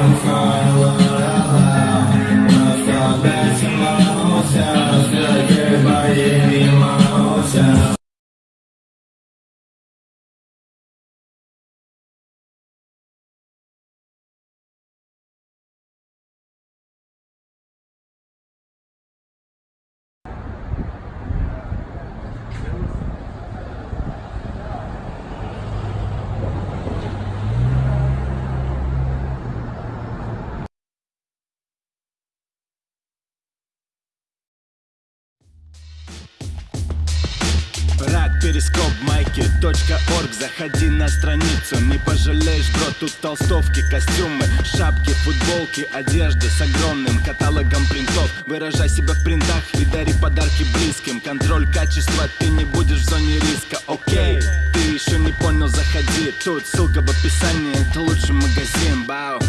I'm what I love I fall back to my own перископ майки .орг. Заходи на страницу, не пожалеешь, бро Тут толстовки, костюмы, шапки, футболки Одежда с огромным каталогом принтов. Выражай себя в принтах и дари подарки близким. Контроль качества, ты не будешь в зоне риска, окей Ты еще не понял, заходи. Тут ссылка в описании, это лучший магазин, бау